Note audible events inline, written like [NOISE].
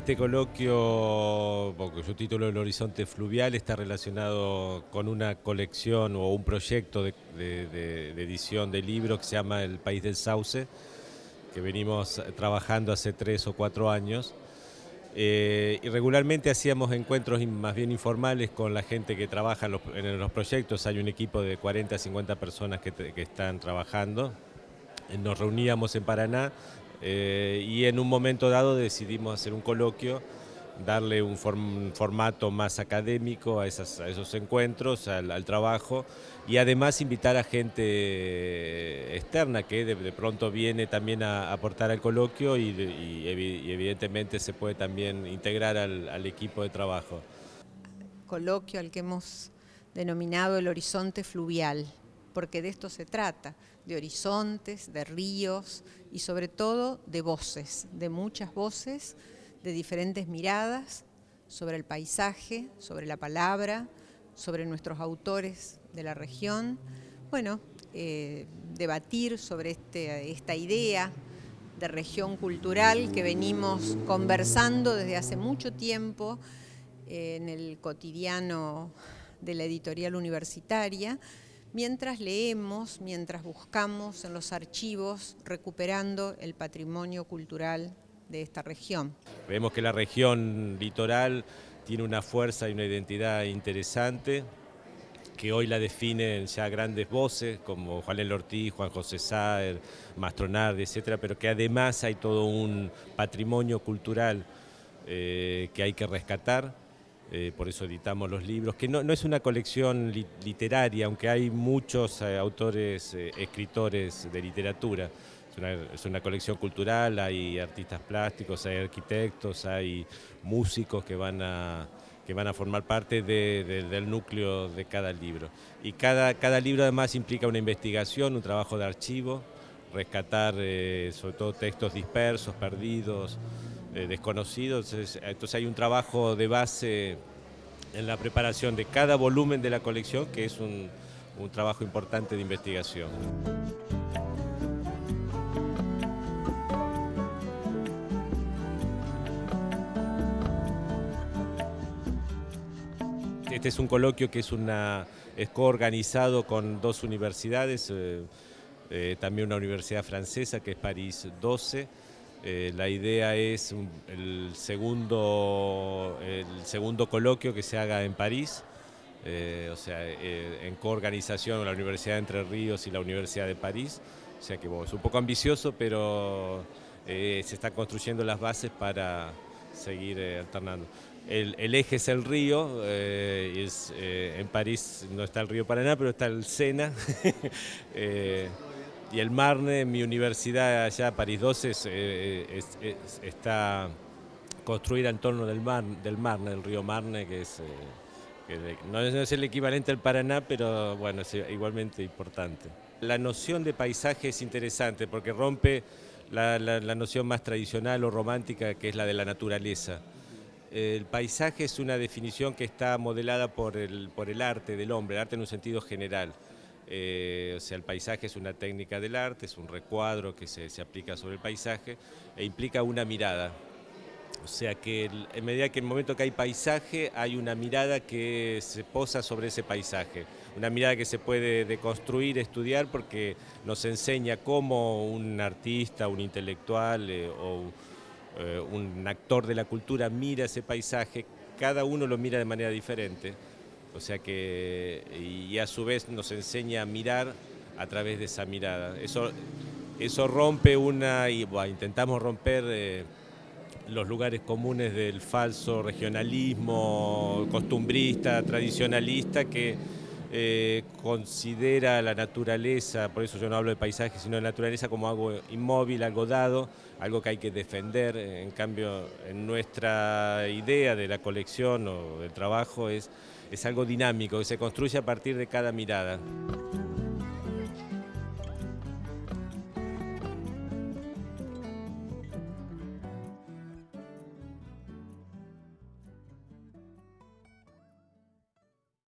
Este coloquio, porque su título El Horizonte Fluvial, está relacionado con una colección o un proyecto de, edición de libros que se llama El País del Sauce, que venimos trabajando hace tres o cuatro años. Eh, y regularmente hacíamos encuentros más bien informales con la gente que trabaja en los, proyectos. Hay un equipo de 40 a 50 personas que están trabajando. Nos reuníamos en Paraná eh, y en un momento dado decidimos hacer un coloquio, darle un formato más académico a, esos encuentros, al, trabajo y además invitar a gente externa que de, pronto viene también a, aportar al coloquio y, evidentemente se puede también integrar al equipo de trabajo. Coloquio al que hemos denominado el horizonte fluvial porque de esto se trata, de horizontes, de ríos y sobre todo de voces, de muchas voces, de diferentes miradas sobre el paisaje, sobre la palabra, sobre nuestros autores de la región. Bueno, eh, debatir sobre este, esta idea de región cultural que venimos conversando desde hace mucho tiempo en el cotidiano de la editorial universitaria, mientras leemos, mientras buscamos en los archivos recuperando el patrimonio cultural de esta región. Vemos que la región litoral tiene una fuerza y una identidad interesante, que hoy la definen ya grandes voces como Juan L. Ortiz, Juan José Saer, Mastronardi, etcétera, pero que además hay todo un patrimonio cultural eh, que hay que rescatar eh, por eso editamos los libros, que no, es una colección literaria, aunque hay muchos eh, autores, eh, escritores de literatura. Es una, colección cultural, hay artistas plásticos, hay arquitectos, hay músicos que van a, que van a formar parte del núcleo de cada libro. Y cada, cada libro además implica una investigación, un trabajo de archivo, rescatar sobre todo textos dispersos, perdidos, eh, desconocidos. Entonces, hay un trabajo de base en la preparación de cada volumen de la colección que es un, trabajo importante de investigación. Este es un coloquio que es, coorganizado con dos universidades, eh, eh, también una universidad francesa que es París 12, eh, la idea es el, segundo, el segundo coloquio que se haga en París, eh, o sea, eh, en coorganización con la Universidad Entre Ríos y la Universidad de París. O sea que es un poco ambicioso, pero se están construyendo las bases para seguir alternando. El, eje es el río, es, en París no está el río Paraná, pero está el Sena. [LAUGHS] y el Marne, mi universidad allá, París 12, eh, está construida en torno del, mar, del Marne, del río Marne, que es... Eh, no es el equivalente al Paraná, pero bueno, es igualmente importante. La noción de paisaje es interesante porque rompe la, noción más tradicional o romántica que es la de la naturaleza. El paisaje es una definición que está modelada por el, por el arte del hombre, el arte en un sentido general. Eh, o sea, el paisaje es una técnica del arte, es un recuadro que se, aplica sobre el paisaje e implica una mirada. O sea que en medida que en el momento que hay paisaje, hay una mirada que se posa sobre ese paisaje. Una mirada que se puede deconstruir, estudiar, porque nos enseña cómo un artista, un intelectual eh, o eh, un actor de la cultura mira ese paisaje, cada uno lo mira de manera diferente. O sea que, y a su vez nos enseña a mirar a través de esa mirada. Eso, eso rompe una, y intentamos romper eh, los lugares comunes del falso regionalismo costumbrista, tradicionalista, que eh, considera la naturaleza, por eso yo no hablo de paisaje, sino de naturaleza como algo inmóvil, algo dado, algo que hay que defender. En cambio, en nuestra idea de la colección o del trabajo es, es algo dinámico, que se construye a partir de cada mirada.